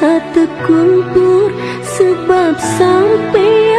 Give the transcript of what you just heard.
terkumpul sebab sampai